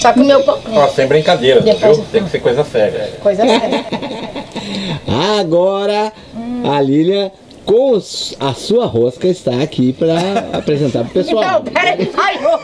Só que o meu pão... Ó, sem brincadeira, Depois- viu? Tem que ser coisa séria. Coisa séria. Agora a Lilian com os- a sua rosca está aqui para apresentar pro pessoal. Não, peraí, vaiou.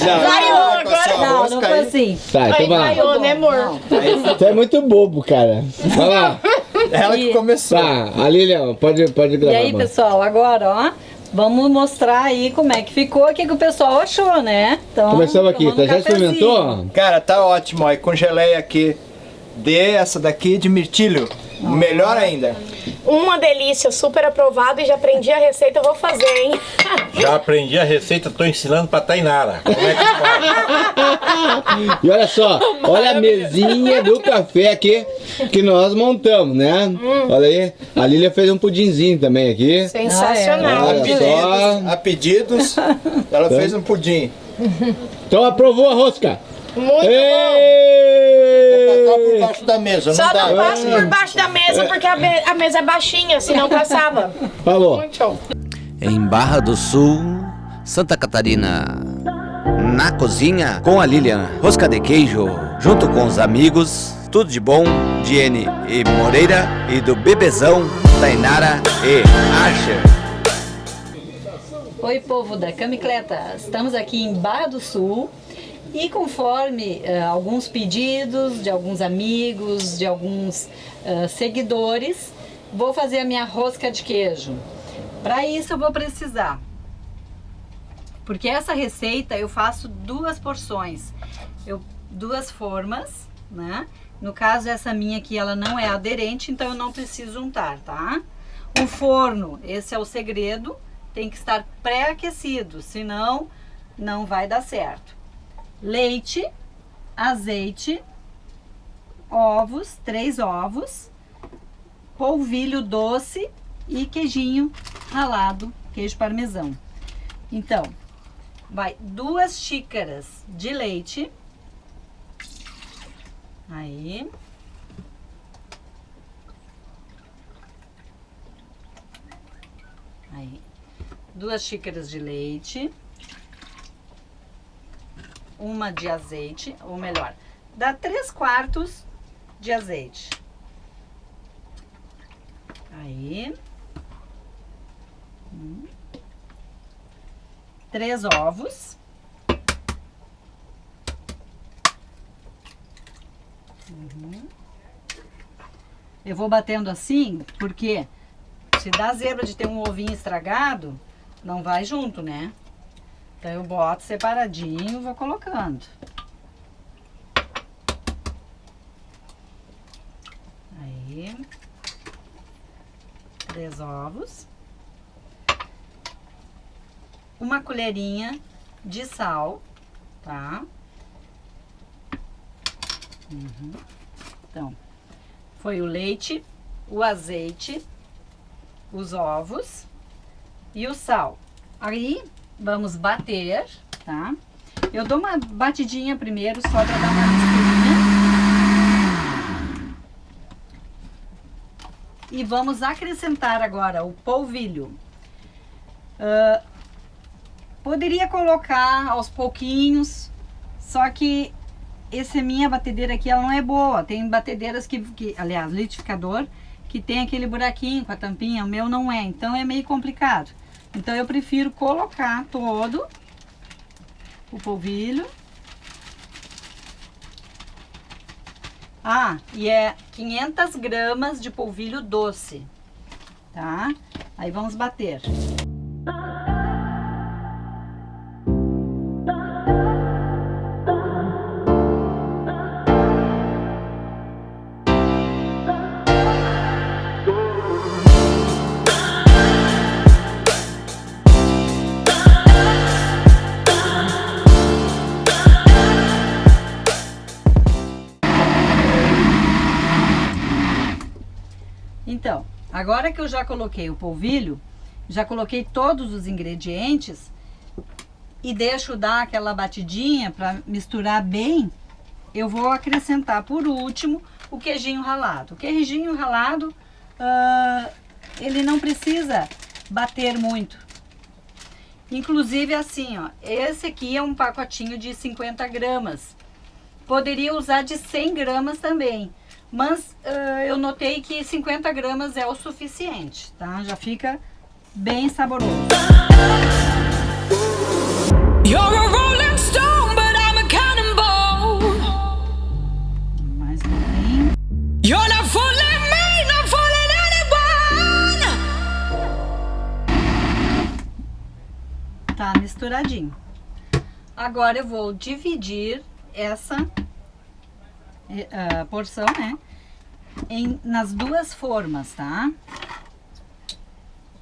Vaiou agora. Não, não foi assim. Tá, então Aí vai vaiou, né, amor? Você é muito bobo, cara. Vai lá. Ela que começou. Tá, a Lilian, pode, pode E gravar. aí, mano. pessoal, agora, ó, vamos mostrar aí como é que ficou, o que, que o pessoal achou, né? Então, Começamos aqui, tá, já experimentou? Cara, tá ótimo, ó. Com geleia aqui. Dê essa daqui de mirtilho. Melhor ainda. Uma delícia, super aprovado e já aprendi a receita, vou fazer, hein? Já aprendi a receita, tô ensinando pra Tainara. Como é que faz? E olha só, olha a mesinha do café aqui que nós montamos, né? Hum. Olha aí, a Lilian fez um pudinzinho também aqui. Sensacional. Olha A pedidos, a pedidos, ela fez um pudim. Então aprovou a rosca. Muito bom. Por baixo da mesa, Só não dá. não passo por baixo da mesa porque a, me- a mesa é baixinha, senão passava. Falou. Muito em Barra do Sul, Santa Catarina. Na cozinha com a Lilian, rosca de queijo, junto com os amigos, tudo de bom, Diene e Moreira e do bebezão, Tainara e Archer. Oi, povo da Camicleta. Estamos aqui em Barra do Sul e conforme eh, alguns pedidos de alguns amigos, de alguns eh, seguidores, vou fazer a minha rosca de queijo. Para isso eu vou precisar, porque essa receita eu faço duas porções, eu, duas formas, né? No caso essa minha aqui ela não é aderente, então eu não preciso juntar, tá? O forno, esse é o segredo, tem que estar pré-aquecido, senão não vai dar certo. Leite, azeite, ovos, três ovos, polvilho doce e queijinho ralado, queijo parmesão. Então, vai duas xícaras de leite. Aí. Aí. Duas xícaras de leite. Uma de azeite, ou melhor, dá três quartos de azeite. Aí. Hum. Três ovos. Uhum. Eu vou batendo assim, porque se dá zebra de ter um ovinho estragado, não vai junto, né? Então eu boto separadinho vou colocando. Aí. Três ovos. Uma colherinha de sal, tá? Uhum. Então, foi o leite, o azeite, os ovos e o sal. Aí, vamos bater, tá? Eu dou uma batidinha primeiro, só pra dar uma misturinha. E vamos acrescentar agora o polvilho. Ah, poderia colocar aos pouquinhos, só que essa minha batedeira aqui, ela não é boa. Tem batedeiras que, que aliás, litificador, que tem aquele buraquinho com a tampinha, o meu não é, então é meio complicado. Então eu prefiro colocar todo o polvilho. Ah, e é 500 gramas de polvilho doce, tá? Aí vamos bater. Agora que eu já coloquei o polvilho, já coloquei todos os ingredientes e deixo dar aquela batidinha para misturar bem, eu vou acrescentar por último o queijinho ralado. O queijinho ralado, ah, ele não precisa bater muito. Inclusive assim, ó, esse aqui é um pacotinho de 50 gramas. Poderia usar de 100 gramas também, mas ah, eu notei que 50 gramas é o suficiente, tá? Já fica bem saboroso. Mais um pouquinho. You're not fooling me, not fooling anyone. Tá misturadinho. Agora eu vou dividir essa ah, porção, né? Em, nas duas formas, tá?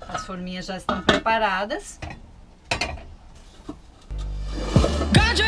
As forminhas já estão preparadas. Got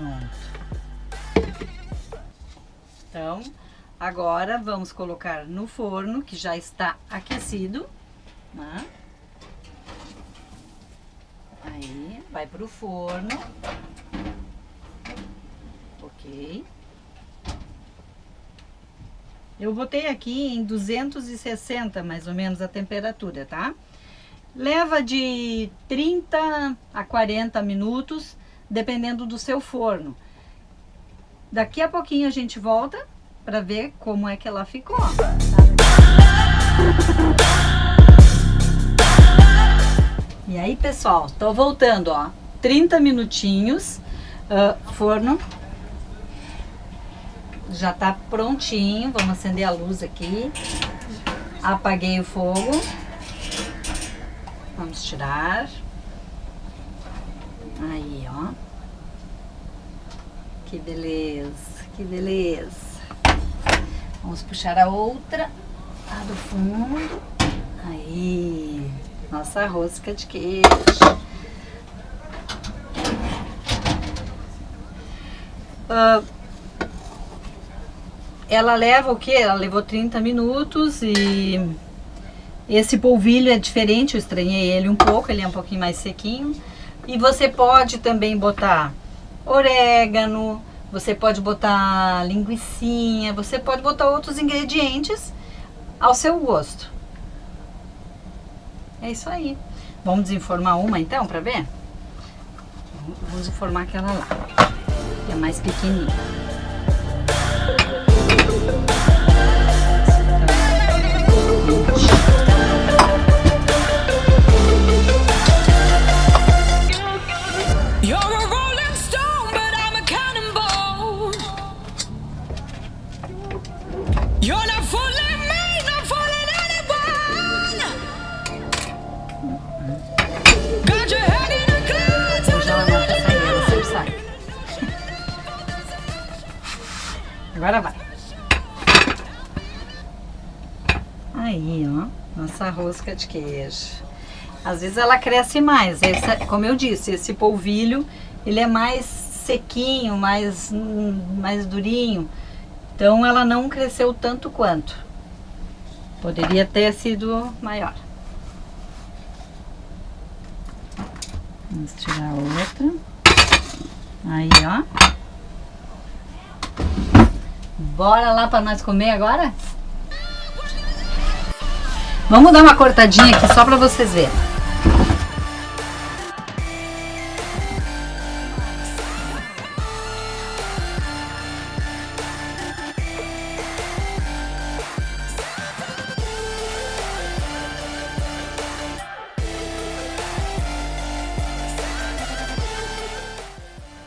Pronto. Então, agora vamos colocar no forno, que já está aquecido. Né? Aí, vai pro forno. Ok. Eu botei aqui em 260 mais ou menos a temperatura, tá? Leva de 30 a 40 minutos, dependendo do seu forno. Daqui a pouquinho a gente volta para ver como é que ela ficou. E aí, pessoal, tô voltando, ó. 30 minutinhos, ah, forno já tá prontinho. Vamos acender a luz aqui. Apaguei o fogo. Vamos tirar. Aí, ó. Que beleza, que beleza. Vamos puxar a outra lá do fundo. Aí, nossa rosca de queijo. Ah, ela leva o que? Ela levou 30 minutos e esse polvilho é diferente, eu estranhei ele um pouco, ele é um pouquinho mais sequinho. E você pode também botar orégano, você pode botar linguiçinha, você pode botar outros ingredientes ao seu gosto. É isso aí. Vamos desenformar uma então para ver? Vamos desenformar aquela lá, que é mais pequenininha. Agora vai. Aí, ó, nossa rosca de queijo. Às vezes ela cresce mais, essa, como eu disse, esse polvilho, ele é mais sequinho, mais, mais durinho. Então ela não cresceu tanto quanto. Poderia ter sido maior. Vamos tirar outra. Aí, ó. Bora lá para nós comer agora? Vamos dar uma cortadinha aqui só para vocês verem.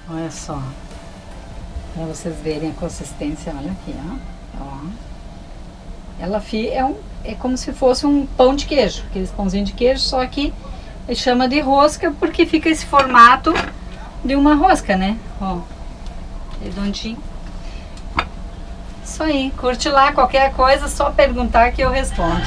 Olha só. Para vocês verem a consistência, olha aqui, ó. ó. Ela é, um, é como se fosse um pão de queijo, aqueles pãozinhos de queijo, só que chama de rosca porque fica esse formato de uma rosca, né? Ó, redondinho. Isso aí, curte lá, qualquer coisa, só perguntar que eu respondo.